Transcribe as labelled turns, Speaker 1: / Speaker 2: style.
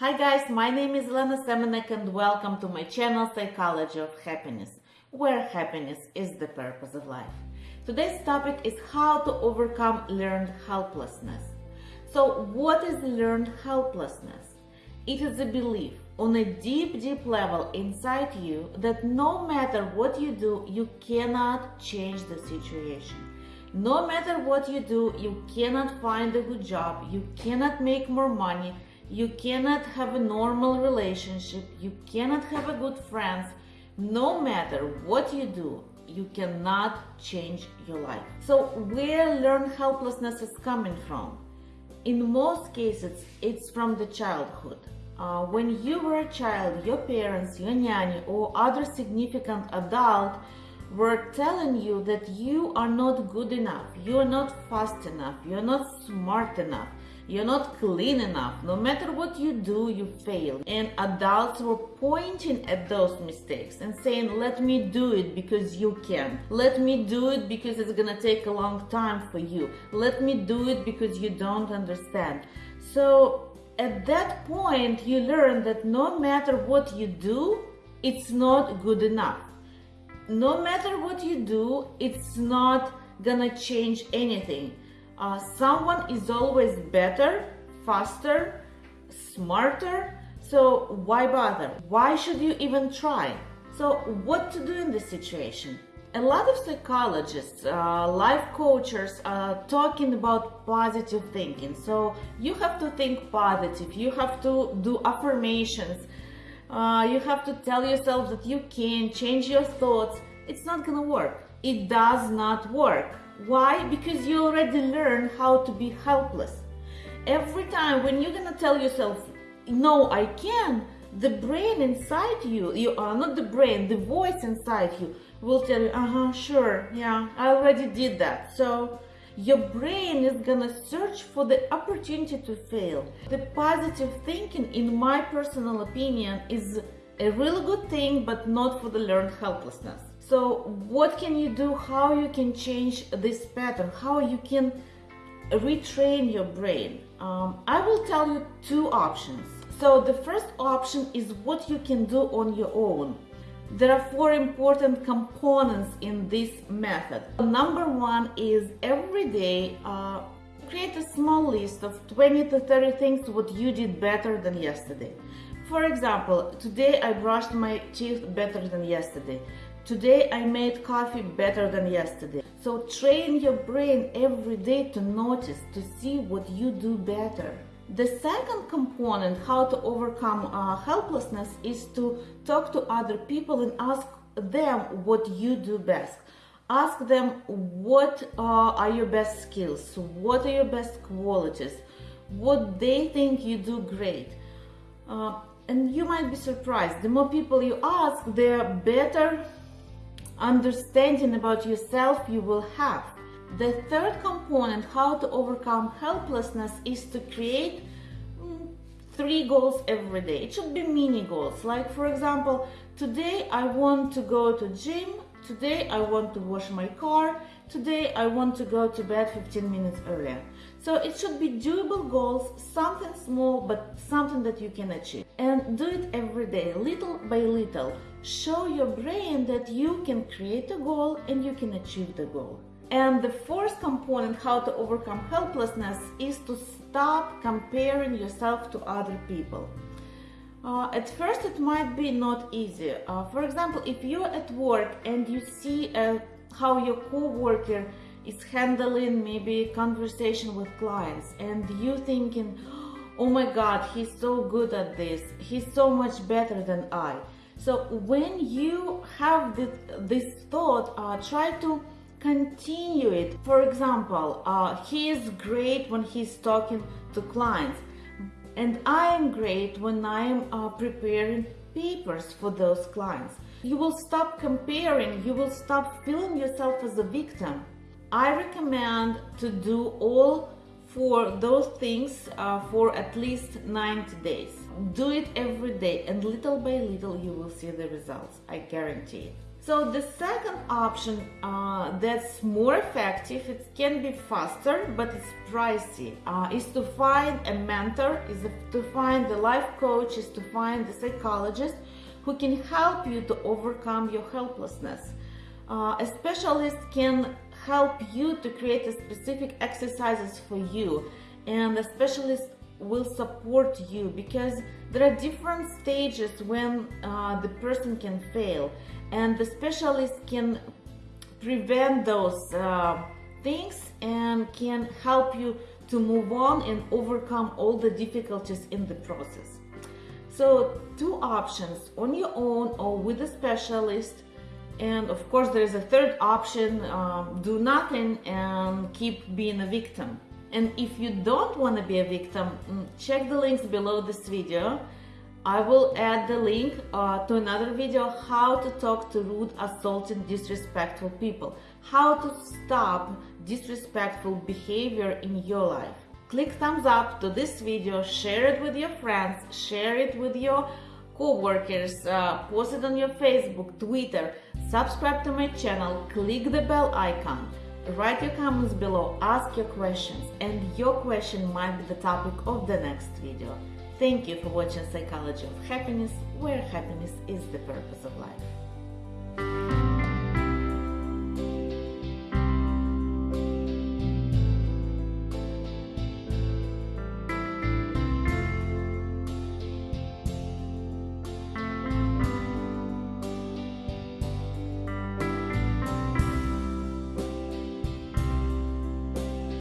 Speaker 1: Hi guys, my name is Lena Semenek and welcome to my channel Psychology of Happiness, where happiness is the purpose of life. Today's topic is how to overcome learned helplessness. So what is learned helplessness? It is a belief on a deep, deep level inside you that no matter what you do, you cannot change the situation. No matter what you do, you cannot find a good job, you cannot make more money, you cannot have a normal relationship, you cannot have a good friends. No matter what you do, you cannot change your life. So where learned helplessness is coming from? In most cases, it's from the childhood. Uh, when you were a child, your parents, your nanny, or other significant adult were telling you that you are not good enough, you are not fast enough, you're not smart enough, you're not clean enough. No matter what you do, you fail. And adults were pointing at those mistakes and saying, let me do it because you can. Let me do it because it's gonna take a long time for you. Let me do it because you don't understand. So at that point, you learn that no matter what you do, it's not good enough. No matter what you do, it's not gonna change anything uh, someone is always better, faster, smarter, so why bother? Why should you even try? So what to do in this situation? A lot of psychologists, uh, life coaches are talking about positive thinking. So you have to think positive, you have to do affirmations, uh, you have to tell yourself that you can change your thoughts. It's not gonna work. It does not work. Why? Because you already learned how to be helpless. Every time when you're gonna tell yourself, no, I can, the brain inside you, you are uh, not the brain, the voice inside you will tell you, uh-huh, sure, yeah, I already did that. So your brain is gonna search for the opportunity to fail. The positive thinking, in my personal opinion, is a really good thing, but not for the learned helplessness. So what can you do? How you can change this pattern? How you can retrain your brain? Um, I will tell you two options. So the first option is what you can do on your own. There are four important components in this method. Number one is every day uh, create a small list of 20 to 30 things what you did better than yesterday. For example, today I brushed my teeth better than yesterday. Today I made coffee better than yesterday. So train your brain every day to notice, to see what you do better. The second component, how to overcome uh, helplessness, is to talk to other people and ask them what you do best. Ask them what uh, are your best skills, what are your best qualities, what they think you do great. Uh, and you might be surprised, the more people you ask, the better understanding about yourself you will have. The third component, how to overcome helplessness, is to create mm, three goals every day. It should be mini goals. Like for example, today I want to go to gym, today I want to wash my car, today I want to go to bed 15 minutes earlier. So it should be doable goals, something small, but something that you can achieve. And do it every day, little by little. Show your brain that you can create a goal and you can achieve the goal. And the fourth component, how to overcome helplessness, is to stop comparing yourself to other people. Uh, at first, it might be not easy. Uh, for example, if you're at work and you see uh, how your co-worker is handling maybe conversation with clients and you thinking oh my god he's so good at this. He's so much better than i. So when you have this, this thought uh, try to continue it. For example uh, he is great when he's talking to clients. And i am great when i'm uh, preparing papers for those clients. You will stop comparing. You will stop feeling yourself as a victim. I recommend to do all for those things uh, for at least 90 days. Do it every day and little by little you will see the results, I guarantee it. So the second option uh, that's more effective, it can be faster, but it's pricey, uh, is to find a mentor, is to find the life coach, is to find the psychologist who can help you to overcome your helplessness. Uh, a specialist can help you to create a specific exercises for you and the specialist will support you because there are different stages when uh, the person can fail and the specialist can prevent those uh, things and can help you to move on and overcome all the difficulties in the process. So two options on your own or with a specialist and of course there is a third option um, do nothing and keep being a victim and if you don't want to be a victim mm, check the links below this video I will add the link uh, to another video how to talk to rude, assaulting, disrespectful people. How to stop disrespectful behavior in your life. Click thumbs up to this video, share it with your friends, share it with your co-workers, uh, post it on your Facebook, Twitter, subscribe to my channel, click the bell icon, write your comments below, ask your questions, and your question might be the topic of the next video. Thank you for watching Psychology of Happiness, where happiness is the purpose of life.